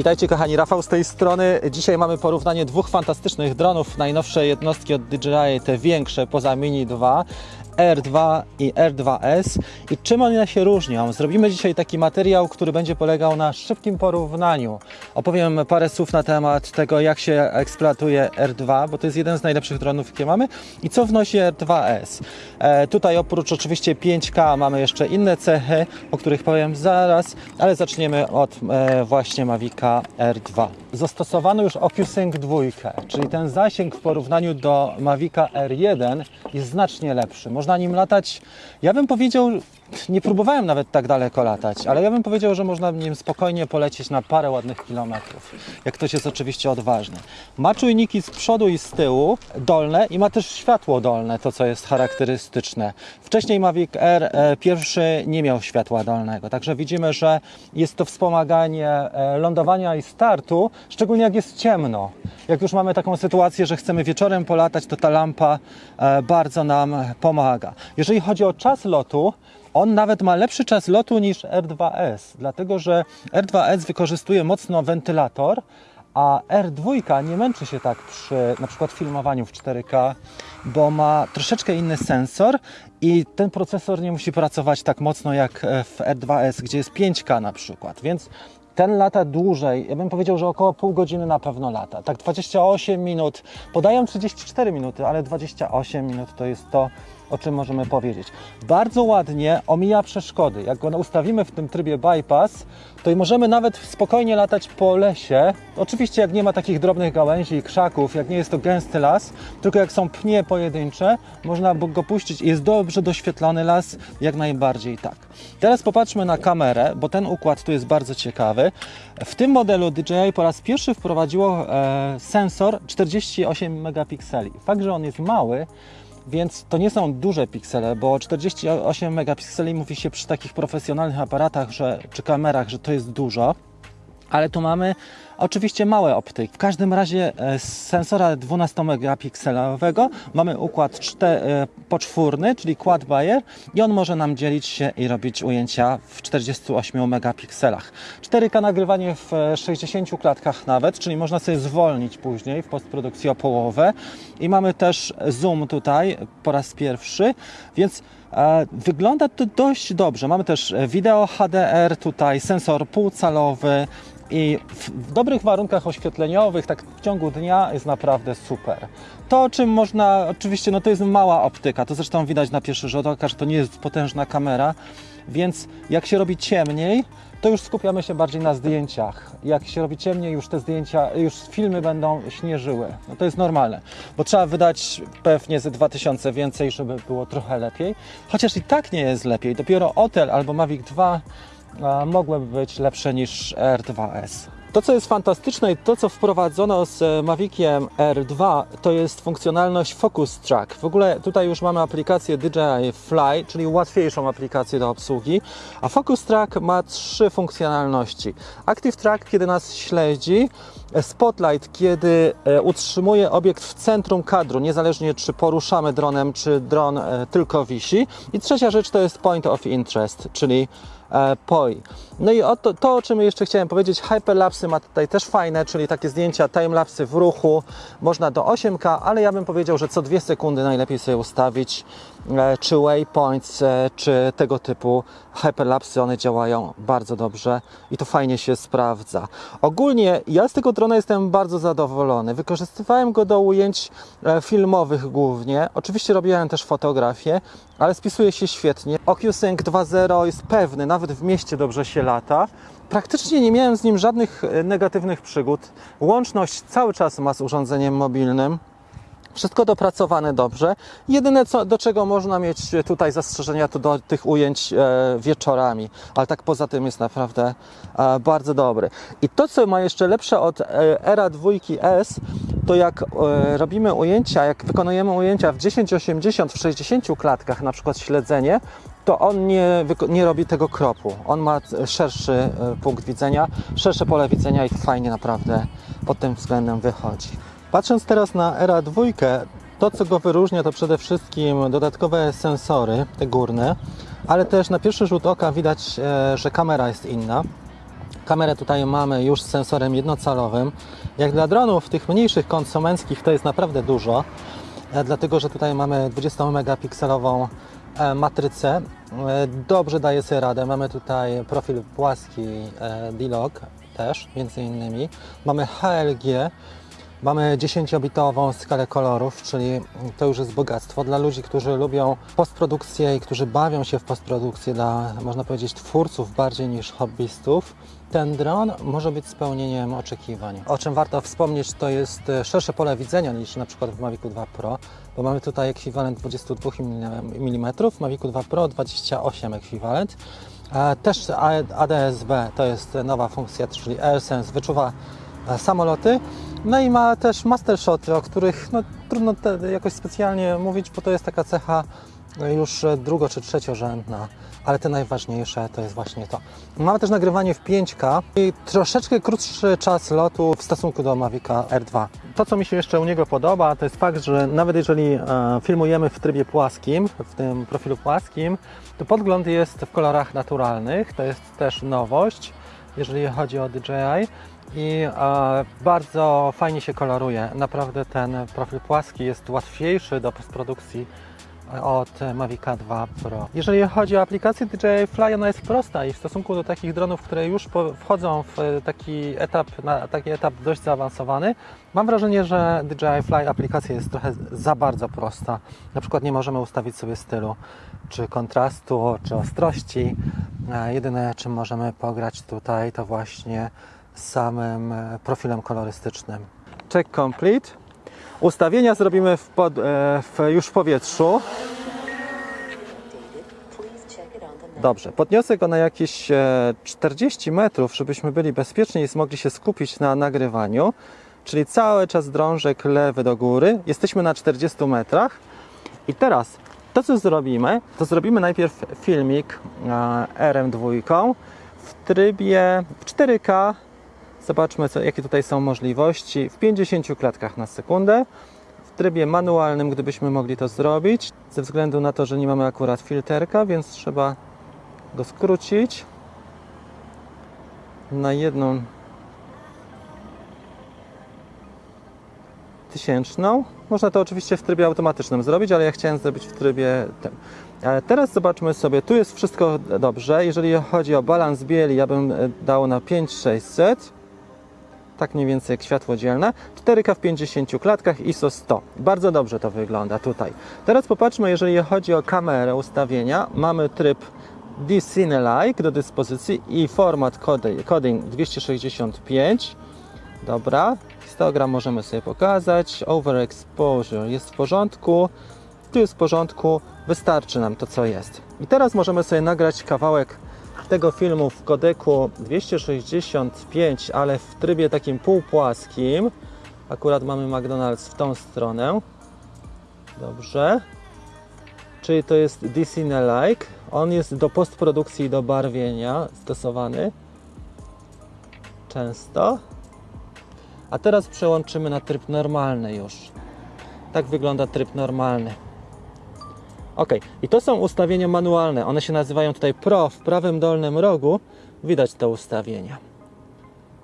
Witajcie kochani, Rafał z tej strony. Dzisiaj mamy porównanie dwóch fantastycznych dronów, najnowsze jednostki od DJI, te większe poza Mini 2. R2 i R2S i czym one się różnią. Zrobimy dzisiaj taki materiał, który będzie polegał na szybkim porównaniu. Opowiem parę słów na temat tego, jak się eksploatuje R2, bo to jest jeden z najlepszych dronów, jakie mamy i co wnosi R2S. E, tutaj oprócz oczywiście 5K mamy jeszcze inne cechy, o których powiem zaraz, ale zaczniemy od e, właśnie Mavica R2. Zastosowano już OcuSync 2, czyli ten zasięg w porównaniu do Mavica R1 jest znacznie lepszy. Można nim latać, ja bym powiedział, nie próbowałem nawet tak daleko latać, ale ja bym powiedział, że można nim spokojnie polecieć na parę ładnych kilometrów, jak ktoś jest oczywiście odważny. Ma czujniki z przodu i z tyłu, dolne i ma też światło dolne, to co jest charakterystyczne. Wcześniej Mavic R e, pierwszy nie miał światła dolnego, także widzimy, że jest to wspomaganie e, lądowania i startu, szczególnie jak jest ciemno. Jak już mamy taką sytuację, że chcemy wieczorem polatać, to ta lampa e, bardzo nam pomaga. Jeżeli chodzi o czas lotu, on nawet ma lepszy czas lotu niż R2S, dlatego że R2S wykorzystuje mocno wentylator, a R2 nie męczy się tak przy na przykład filmowaniu w 4K, bo ma troszeczkę inny sensor i ten procesor nie musi pracować tak mocno jak w R2S, gdzie jest 5K na przykład, więc ten lata dłużej, ja bym powiedział, że około pół godziny na pewno lata. Tak 28 minut, podają 34 minuty, ale 28 minut to jest to, o czym możemy powiedzieć. Bardzo ładnie omija przeszkody. Jak go ustawimy w tym trybie bypass, to możemy nawet spokojnie latać po lesie. Oczywiście jak nie ma takich drobnych gałęzi i krzaków, jak nie jest to gęsty las, tylko jak są pnie pojedyncze, można go puścić i jest dobrze doświetlony las, jak najbardziej tak. Teraz popatrzmy na kamerę, bo ten układ tu jest bardzo ciekawy. W tym modelu DJI po raz pierwszy wprowadziło e, sensor 48 megapikseli. Fakt, że on jest mały, więc to nie są duże piksele, bo 48 megapikseli mówi się przy takich profesjonalnych aparatach że, czy kamerach, że to jest dużo. Ale tu mamy oczywiście małe optyki. W każdym razie e, z sensora 12 megapikselowego mamy układ e, poczwórny, czyli quad buyer i on może nam dzielić się i robić ujęcia w 48 megapikselach. 4K nagrywanie w 60 klatkach nawet, czyli można sobie zwolnić później w postprodukcji o połowę i mamy też zoom tutaj po raz pierwszy, więc e, Wygląda to dość dobrze. Mamy też wideo HDR, tutaj sensor półcalowy, i w, dobrych warunkach oświetleniowych, tak w ciągu dnia jest naprawdę super. To, czym można, oczywiście, no to jest mała optyka, to zresztą widać na pierwszy rzut oka, że to nie jest potężna kamera, więc jak się robi ciemniej, to już skupiamy się bardziej na zdjęciach. Jak się robi ciemniej, już te zdjęcia, już filmy będą śnieżyły. No to jest normalne, bo trzeba wydać pewnie ze 2000 więcej, żeby było trochę lepiej. Chociaż i tak nie jest lepiej. Dopiero Otel albo Mavic 2 mogłyby być lepsze niż R2S. To, co jest fantastyczne i to, co wprowadzono z Maviciem R2, to jest funkcjonalność Focus Track. W ogóle tutaj już mamy aplikację DJI Fly, czyli łatwiejszą aplikację do obsługi, a Focus Track ma trzy funkcjonalności. Active Track, kiedy nas śledzi, Spotlight, kiedy utrzymuje obiekt w centrum kadru, niezależnie czy poruszamy dronem, czy dron tylko wisi. I trzecia rzecz to jest Point of Interest, czyli Eh, poi No i to, to, o czym jeszcze chciałem powiedzieć, hyperlapsy ma tutaj też fajne, czyli takie zdjęcia timelapsy w ruchu, można do 8K, ale ja bym powiedział, że co dwie sekundy najlepiej sobie ustawić, czy waypoints, czy tego typu hyperlapsy, one działają bardzo dobrze i to fajnie się sprawdza. Ogólnie ja z tego drona jestem bardzo zadowolony. Wykorzystywałem go do ujęć filmowych głównie. Oczywiście robiłem też fotografię, ale spisuje się świetnie. OcuSync 2.0 jest pewny, nawet w mieście dobrze się lata. Praktycznie nie miałem z nim żadnych negatywnych przygód. Łączność cały czas ma z urządzeniem mobilnym. Wszystko dopracowane dobrze. Jedyne, co, do czego można mieć tutaj zastrzeżenia, to do tych ujęć e, wieczorami, ale tak poza tym jest naprawdę e, bardzo dobry. I to, co ma jeszcze lepsze od e, Era 2S, to jak e, robimy ujęcia, jak wykonujemy ujęcia w 1080 w 60 klatkach, na przykład śledzenie, to on nie, nie robi tego kropu. On ma szerszy e, punkt widzenia, szersze pole widzenia i fajnie naprawdę pod tym względem wychodzi. Patrząc teraz na Era 2, to co go wyróżnia to przede wszystkim dodatkowe sensory, te górne, ale też na pierwszy rzut oka widać, e, że kamera jest inna. Kamerę tutaj mamy już z sensorem jednocalowym. Jak dla dronów tych mniejszych konsumenckich to jest naprawdę dużo, e, dlatego że tutaj mamy 20 megapikselową e, matrycę. E, Dobrze daje sobie radę. Mamy tutaj profil płaski e, D-Log też, między innymi. Mamy HLG, Mamy 10-bitową skalę kolorów, czyli to już jest bogactwo dla ludzi, którzy lubią postprodukcję i którzy bawią się w postprodukcję, dla, można powiedzieć, twórców bardziej niż hobbystów. Ten dron może być spełnieniem oczekiwań. O czym warto wspomnieć, to jest e, szersze pole widzenia niż na przykład w Mavicu 2 Pro, bo mamy tutaj ekwiwalent 22 mm, w Mavicu 2 Pro 28 ekwiwalent. E, Też ADS-B to jest nowa funkcja, czyli AirSense, wyczuwa e, samoloty. No i ma też master shoty, o których no, trudno jakoś specjalnie mówić, bo to jest taka cecha no, już e, drugo czy trzeciorzędna, ale te najważniejsze to jest właśnie to. Mamy też nagrywanie w 5K i troszeczkę krótszy czas lotu w stosunku do Mavica R2. To, co mi się jeszcze u niego podoba, to jest fakt, że nawet jeżeli e, filmujemy w trybie płaskim, w tym profilu płaskim, to podgląd jest w kolorach naturalnych, to jest też nowość, jeżeli chodzi o DJI i e, bardzo fajnie się koloruje. Naprawdę ten profil płaski jest łatwiejszy do postprodukcji od Mavica 2 Pro. Jeżeli chodzi o aplikację DJI Fly, ona jest prosta i w stosunku do takich dronów, które już wchodzą w e, taki etap, na taki etap dość zaawansowany, mam wrażenie, że DJI Fly aplikacja jest trochę za bardzo prosta. Na przykład nie możemy ustawić sobie stylu, czy kontrastu, czy ostrości. Jedyne, czym możemy pograć tutaj, to właśnie samym e, profilem kolorystycznym. Check complete. Ustawienia zrobimy w pod, e, w, już w powietrzu. Dobrze, podniosę go na jakieś e, 40 metrów, żebyśmy byli bezpieczni i mogli się skupić na nagrywaniu. Czyli cały czas drążek lewy do góry. Jesteśmy na 40 metrach. I teraz to, co zrobimy, to zrobimy najpierw filmik e, RM2 w trybie w 4K. Zobaczmy, co, jakie tutaj są możliwości. W 50 klatkach na sekundę. W trybie manualnym, gdybyśmy mogli to zrobić, ze względu na to, że nie mamy akurat filterka, więc trzeba go skrócić na jedną tysięczną. Można to oczywiście w trybie automatycznym zrobić, ale ja chciałem zrobić w trybie tym. Ale teraz zobaczmy sobie, tu jest wszystko dobrze. Jeżeli chodzi o balans bieli, ja bym e, dał na 5600. Tak mniej więcej jak światło dzielne. 4K w 50 klatkach, ISO 100. Bardzo dobrze to wygląda tutaj. Teraz popatrzmy, jeżeli chodzi o kamerę ustawienia. Mamy tryb D-Cine-like do dyspozycji i format coding, coding 265. Dobra, histogram możemy sobie pokazać. Overexposure jest w porządku. Tu jest w porządku, wystarczy nam to, co jest. I teraz możemy sobie nagrać kawałek tego filmu w kodeku 265, ale w trybie takim półpłaskim. Akurat mamy McDonald's w tą stronę. Dobrze. Czyli to jest D-Cine-like. On jest do postprodukcji i do barwienia stosowany. Często. A teraz przełączymy na tryb normalny już. Tak wygląda tryb normalny. Ok, i to są ustawienia manualne. One się nazywają tutaj Pro w prawym dolnym rogu. Widać te ustawienia.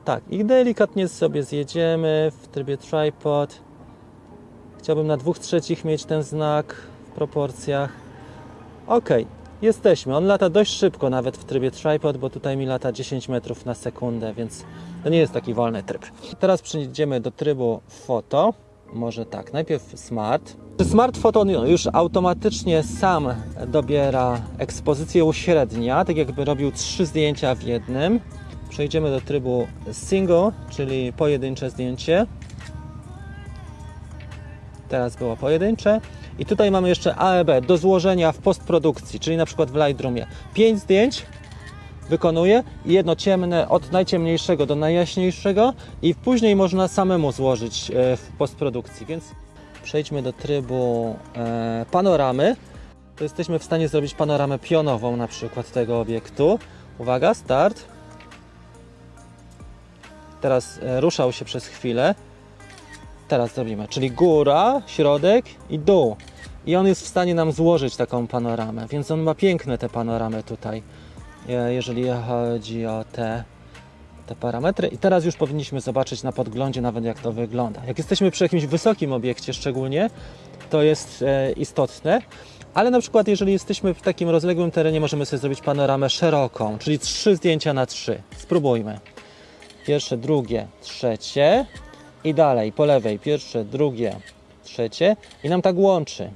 Tak, i delikatnie sobie zjedziemy w trybie tripod. Chciałbym na dwóch trzecich mieć ten znak w proporcjach. Ok, jesteśmy. On lata dość szybko nawet w trybie tripod, bo tutaj mi lata 10 metrów na sekundę, więc to nie jest taki wolny tryb. Teraz przejdziemy do trybu foto. Może tak, najpierw smart. Smart Photo już automatycznie sam dobiera ekspozycję uśrednia, tak jakby robił trzy zdjęcia w jednym. Przejdziemy do trybu single, czyli pojedyncze zdjęcie. Teraz było pojedyncze. I tutaj mamy jeszcze AEB do złożenia w postprodukcji, czyli na przykład w Lightroomie. 5 zdjęć wykonuję i jedno ciemne od najciemniejszego do najjaśniejszego i później można samemu złożyć e, w postprodukcji, więc przejdźmy do trybu e, panoramy. To jesteśmy w stanie zrobić panoramę pionową na przykład tego obiektu. Uwaga, start. Teraz e, ruszał się przez chwilę. Teraz zrobimy, czyli góra, środek i dół. I on jest w stanie nam złożyć taką panoramę, więc on ma piękne te panoramy tutaj, jeżeli chodzi o te te parametry i teraz już powinniśmy zobaczyć na podglądzie nawet jak to wygląda. Jak jesteśmy przy jakimś wysokim obiekcie szczególnie, to jest e, istotne, ale na przykład jeżeli jesteśmy w takim rozległym terenie, możemy sobie zrobić panoramę szeroką, czyli trzy zdjęcia na trzy. Spróbujmy. Pierwsze, drugie, trzecie i dalej po lewej. Pierwsze, drugie, trzecie i nam tak łączy.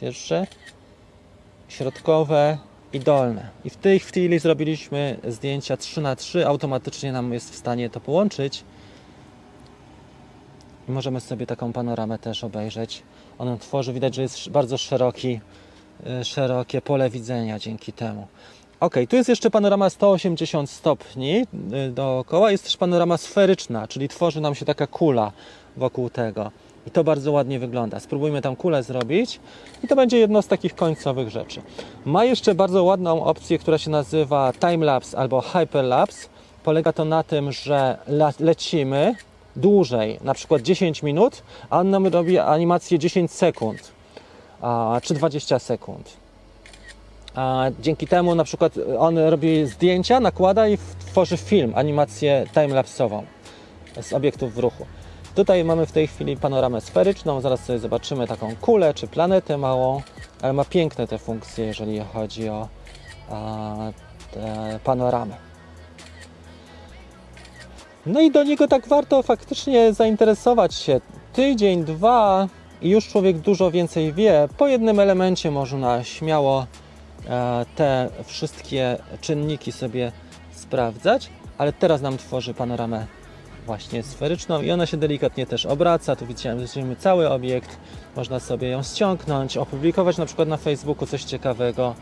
Pierwsze, środkowe i dolne. I w tej chwili zrobiliśmy zdjęcia 3 na 3 automatycznie nam jest w stanie to połączyć. I możemy sobie taką panoramę też obejrzeć. Ona tworzy, widać, że jest bardzo szeroki, y, szerokie pole widzenia dzięki temu. Ok, tu jest jeszcze panorama 180 stopni y, dookoła. Jest też panorama sferyczna, czyli tworzy nam się taka kula wokół tego. I to bardzo ładnie wygląda. Spróbujmy tam kulę zrobić i to będzie jedno z takich końcowych rzeczy. Ma jeszcze bardzo ładną opcję, która się nazywa timelapse albo hyperlapse. Polega to na tym, że le- lecimy dłużej, na przykład 10 minut, a on nam robi animację 10 sekund a, czy 20 sekund. A dzięki temu na przykład on robi zdjęcia, nakłada i tworzy film, animację timelapsową z obiektów w ruchu. Tutaj mamy w tej chwili panoramę sferyczną, zaraz sobie zobaczymy taką kulę czy planetę małą, ale ma piękne te funkcje, jeżeli chodzi o a, te panoramy. No i do niego tak warto faktycznie zainteresować się. Tydzień, dwa i już człowiek dużo więcej wie. Po jednym elemencie można śmiało e, te wszystkie czynniki sobie sprawdzać, ale teraz nam tworzy panoramę właśnie sferyczną i ona się delikatnie też obraca. Tu widzimy cały obiekt. Można sobie ją ściągnąć, opublikować na przykład na Facebooku coś ciekawego.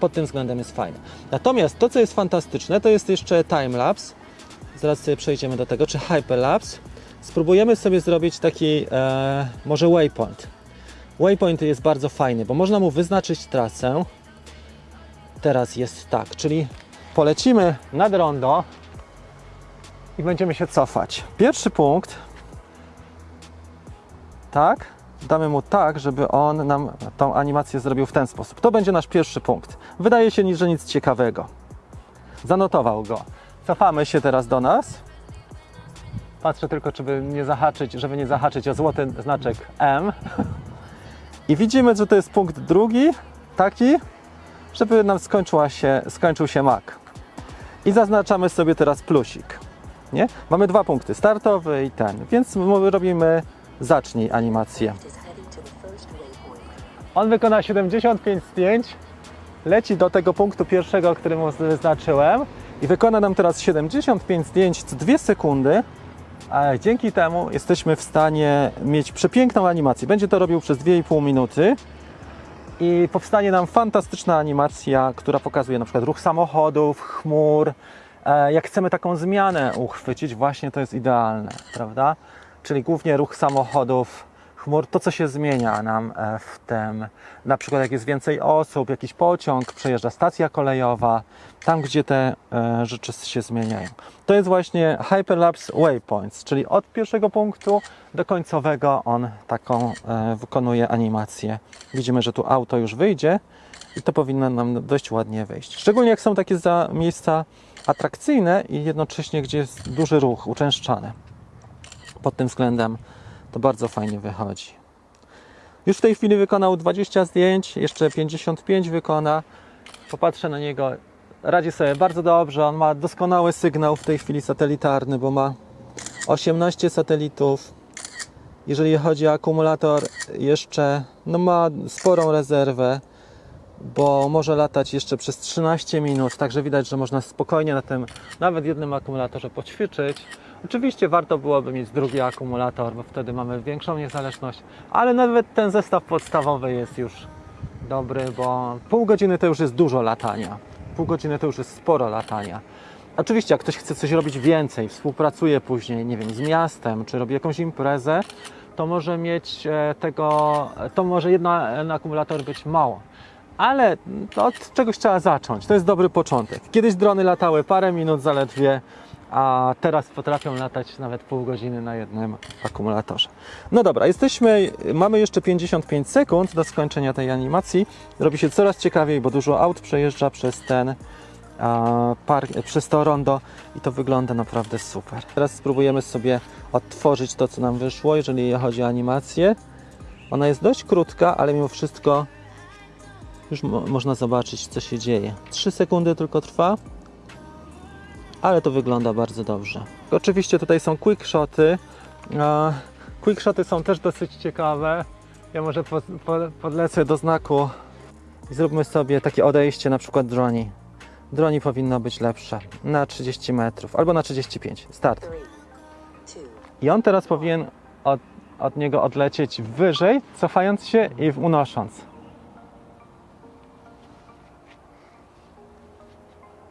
Pod tym względem jest fajne. Natomiast to, co jest fantastyczne, to jest jeszcze timelapse. Zaraz sobie przejdziemy do tego, czy hyperlapse. Spróbujemy sobie zrobić taki e, może waypoint. Waypoint jest bardzo fajny, bo można mu wyznaczyć trasę. Teraz jest tak, czyli polecimy nad rondo i będziemy się cofać. Pierwszy punkt, tak, damy mu tak, żeby on nam tą animację zrobił w ten sposób. To będzie nasz pierwszy punkt. Wydaje się, że nic ciekawego. Zanotował go. Cofamy się teraz do nas. Patrzę tylko, żeby nie zahaczyć, żeby nie zahaczyć o złoty znaczek M. I widzimy, że to jest punkt drugi, taki, żeby nam skończyła się, skończył się mak. I zaznaczamy sobie teraz plusik. Nie? Mamy dwa punkty, startowy i ten, więc my robimy zacznij animację. On wykona 75 zdjęć, leci do tego punktu pierwszego, który mu wyznaczyłem i wykona nam teraz 75 zdjęć co 2 sekundy. A dzięki temu jesteśmy w stanie mieć przepiękną animację. Będzie to robił przez 2,5 minuty i powstanie nam fantastyczna animacja, która pokazuje na przykład ruch samochodów, chmur. E, Jak chcemy taką zmianę uchwycić, właśnie to jest idealne, prawda? Czyli głównie ruch samochodów, chmur, to co się zmienia nam e, w tym, na przykład jak jest więcej osób, jakiś pociąg, przejeżdża stacja kolejowa, tam gdzie te e, rzeczy się zmieniają. To jest właśnie Hyperlapse Waypoints, czyli od pierwszego punktu do końcowego on taką wykonuje animację. Widzimy, że tu auto już wyjdzie i to powinno nam dość ładnie wyjść. Szczególnie jak są takie za miejsca atrakcyjne i jednocześnie gdzie jest duży ruch, uczęszczany. Pod tym względem to bardzo fajnie wychodzi. Już w tej chwili wykonał 20 zdjęć, jeszcze 55 wykona. Popatrzę na niego. Radzi sobie bardzo dobrze. On ma doskonały sygnał w tej chwili satelitarny, bo ma 18 satelitów. Jeżeli chodzi o akumulator, jeszcze no ma sporą rezerwę, bo może latać jeszcze przez 13 minut. Także widać, że można spokojnie na tym nawet jednym akumulatorze poćwiczyć. Oczywiście warto byłoby mieć drugi akumulator, bo wtedy mamy większą niezależność, ale nawet ten zestaw podstawowy jest już dobry, bo pół godziny to już jest dużo latania. Pół godziny to już jest sporo latania. Oczywiście, jak ktoś chce coś robić więcej, współpracuje później, nie wiem, z miastem, czy robi jakąś imprezę, to może mieć e, tego, to może jeden akumulator być mało. Ale od czegoś trzeba zacząć. To jest dobry początek. Kiedyś drony latały parę minut zaledwie, a teraz potrafią latać nawet pół godziny na jednym akumulatorze. No dobra, jesteśmy, mamy jeszcze 55 sekund do skończenia tej animacji. Robi się coraz ciekawiej, bo dużo aut przejeżdża przez ten park, przez to rondo i to wygląda naprawdę super. Teraz spróbujemy sobie odtworzyć to, co nam wyszło, jeżeli chodzi o animację. Ona jest dość krótka, ale mimo wszystko już mo można zobaczyć, co się dzieje. 3 sekundy tylko trwa, ale to wygląda bardzo dobrze. Oczywiście tutaj są quickshoty. A, Quickshoty są też dosyć ciekawe. Ja może po, po, podlecę do znaku i zróbmy sobie takie odejście, na przykład droni. Droni powinno być lepsze na 30 metrów albo na 35. Start. I on teraz powinien od, od niego odlecieć wyżej, cofając się i unosząc.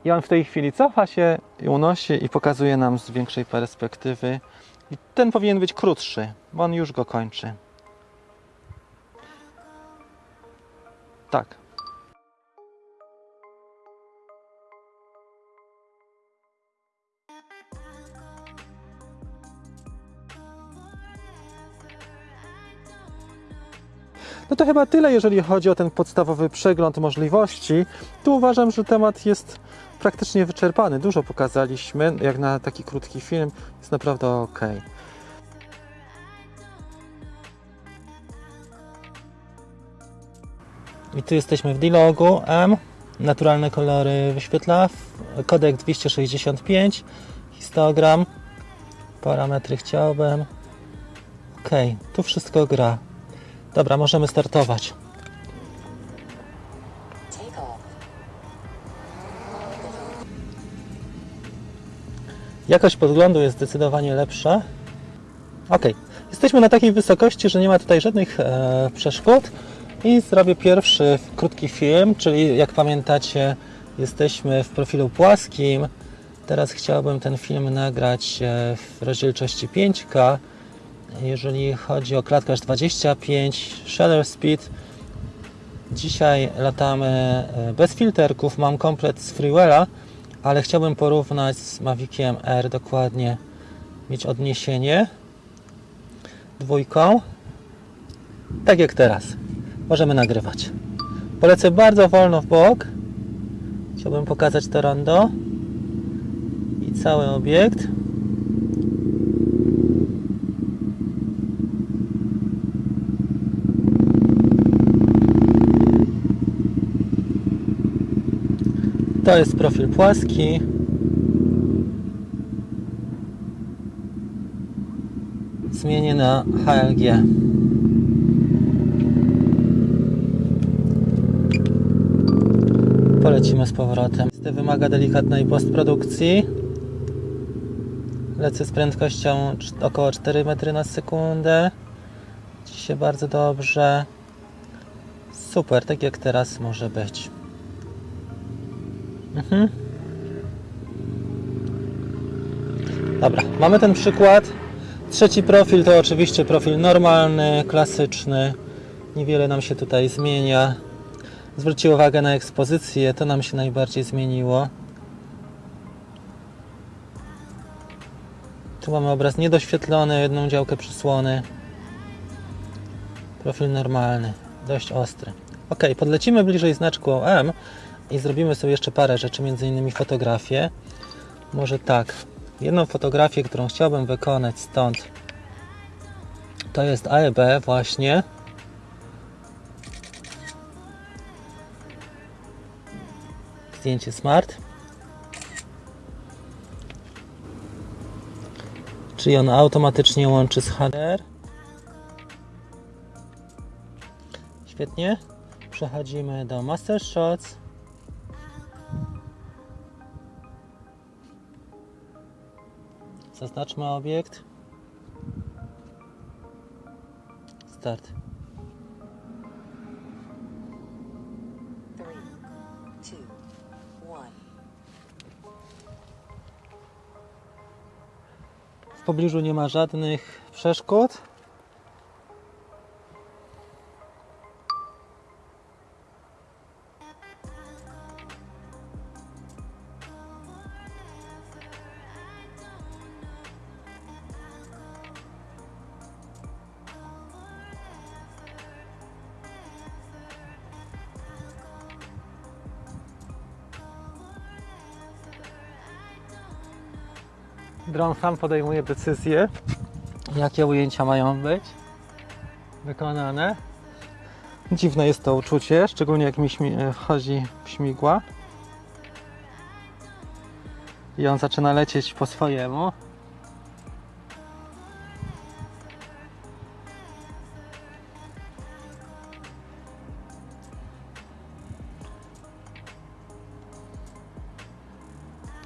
I on w tej chwili cofa się unosi i pokazuje nam z większej perspektywy. I ten powinien być krótszy, bo on już go kończy. Tak. No to chyba tyle, jeżeli chodzi o ten podstawowy przegląd możliwości. Tu uważam, że temat jest praktycznie wyczerpany. Dużo pokazaliśmy, jak na taki krótki film, jest naprawdę ok. I tu jesteśmy w D-Logu M. Naturalne kolory wyświetla. Kodek 265. Histogram. Parametry chciałbym. Ok, tu wszystko gra. Dobra, możemy startować. Jakość podglądu jest zdecydowanie lepsza. Ok, jesteśmy na takiej wysokości, że nie ma tutaj żadnych e, przeszkód i zrobię pierwszy krótki film, czyli jak pamiętacie jesteśmy w profilu płaskim. Teraz chciałbym ten film nagrać e, w rozdzielczości 5K. Jeżeli chodzi o klatkarz 25, shutter speed, Dzisiaj latamy e, bez filterków, mam komplet z Freewella, ale chciałbym porównać z Maviciem R dokładnie, mieć odniesienie dwójką, tak jak teraz. Możemy nagrywać. Polecę bardzo wolno w bok. Chciałbym pokazać to rondo i cały obiekt. To jest profil płaski. Zmienię na HLG. Polecimy z powrotem. To wymaga delikatnej postprodukcji. Lecę z prędkością około 4 metry na sekundę. Ci się bardzo dobrze. Super, tak jak teraz może być. Mhm. Dobra, mamy ten przykład. Trzeci profil to oczywiście profil normalny, klasyczny. Niewiele nam się tutaj zmienia. Zwróćcie uwagę na ekspozycję, to nam się najbardziej zmieniło. Tu mamy obraz niedoświetlony, jedną działkę przysłony. Profil normalny, dość ostry. Ok, podlecimy bliżej znaczku M i zrobimy sobie jeszcze parę rzeczy, między innymi fotografię. Może tak, jedną fotografię, którą chciałbym wykonać stąd, to jest AEB właśnie. Zdjęcie smart. Czyli on automatycznie łączy z HDR. Świetnie. Przechodzimy do Master Shots. Zaznaczmy obiekt. Start. Three, two, one. W pobliżu nie ma żadnych przeszkód. Dron sam podejmuje decyzję, jakie ujęcia mają być wykonane. Dziwne jest to uczucie, szczególnie jak mi e, wchodzi śmigła. I on zaczyna lecieć po swojemu.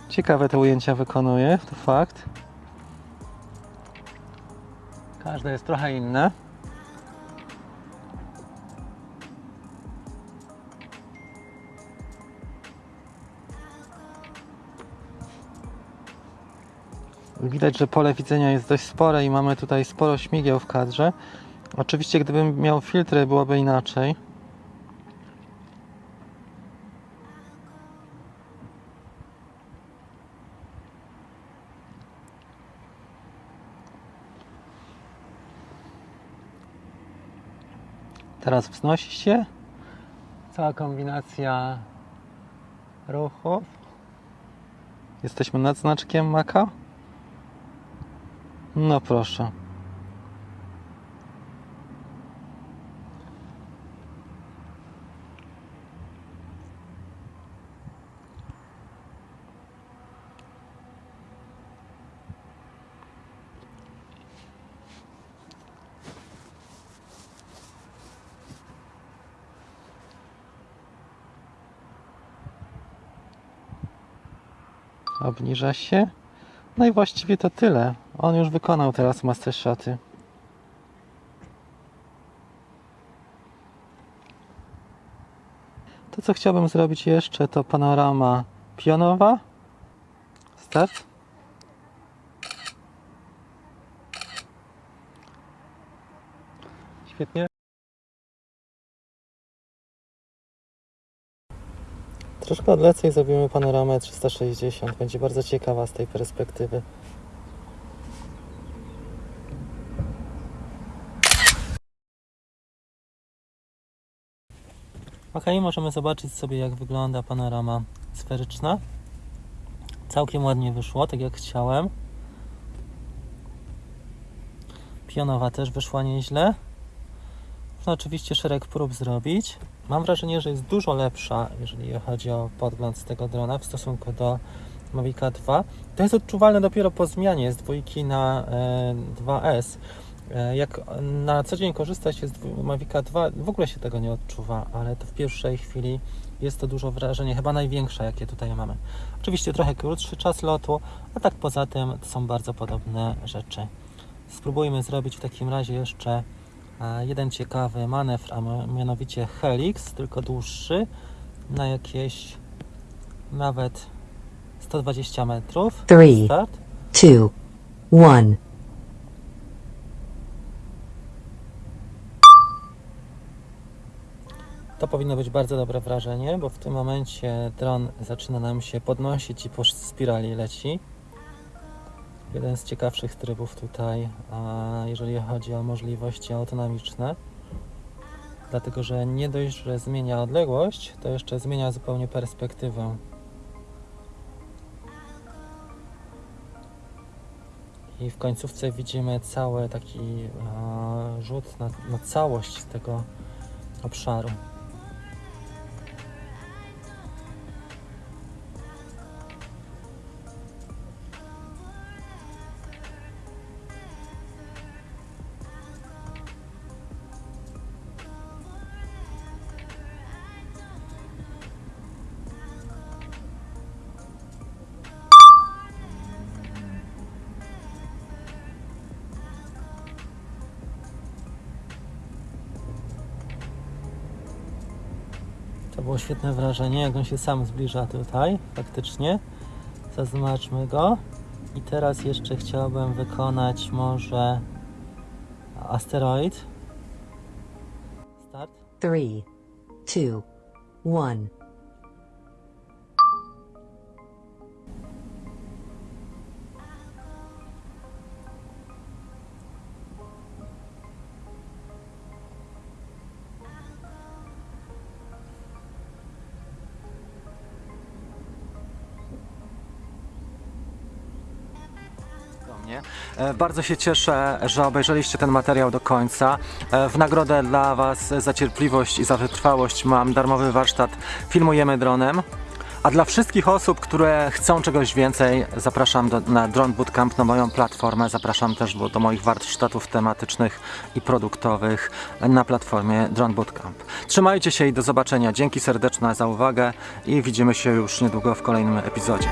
Ciekawe te ujęcia wykonuje, to fakt. Każde jest trochę inne. Widać, że pole widzenia jest dość spore i mamy tutaj sporo śmigieł w kadrze. Oczywiście, gdybym miał filtry, byłoby inaczej. Teraz wznosi się cała kombinacja ruchów. Jesteśmy nad znaczkiem Maka. No proszę. Obniża się. No i właściwie to tyle. On już wykonał teraz master shoty. To co chciałbym zrobić jeszcze to panorama pionowa. Start. Świetnie. Troszkę odlecę i zrobimy panoramę 360. Będzie bardzo ciekawa z tej perspektywy. Ok, możemy zobaczyć sobie jak wygląda panorama sferyczna. Całkiem ładnie wyszło, tak jak chciałem. Pionowa też wyszła nieźle. Można oczywiście szereg prób zrobić. Mam wrażenie, że jest dużo lepsza, jeżeli chodzi o podgląd z tego drona w stosunku do Mavica 2. To jest odczuwalne dopiero po zmianie z dwójki na e, 2S. E, jak na co dzień korzysta się z Mavica 2, w ogóle się tego nie odczuwa, ale to w pierwszej chwili jest to dużo wrażenie, chyba największe, jakie tutaj mamy. Oczywiście trochę krótszy czas lotu, a tak poza tym to są bardzo podobne rzeczy. Spróbujmy zrobić w takim razie jeszcze e, jeden ciekawy manewr, a mianowicie helix, tylko dłuższy, na jakieś nawet 120 metrów. Three. Start. two, one. To powinno być bardzo dobre wrażenie, bo w tym momencie dron zaczyna nam się podnosić i po spirali leci. Jeden z ciekawszych trybów tutaj, jeżeli chodzi o możliwości autonomiczne. Dlatego, że nie dość, że zmienia odległość, to jeszcze zmienia zupełnie perspektywę. I w końcówce widzimy cały taki e, rzut na, na całość tego obszaru. świetne wrażenie, jak on się sam zbliża tutaj, faktycznie. Zaznaczmy go. I teraz jeszcze chciałbym wykonać może asteroid. Start. 3, 2, 1. Bardzo się cieszę, że obejrzeliście ten materiał do końca. E, W nagrodę dla Was za cierpliwość i za wytrwałość mam darmowy warsztat Filmujemy dronem. A dla wszystkich osób, które chcą czegoś więcej, zapraszam do, na Drone Bootcamp, na moją platformę. Zapraszam też do, do moich warsztatów tematycznych i produktowych na platformie Drone Bootcamp. Trzymajcie się i do zobaczenia. Dzięki serdeczne za uwagę i widzimy się już niedługo w kolejnym epizodzie.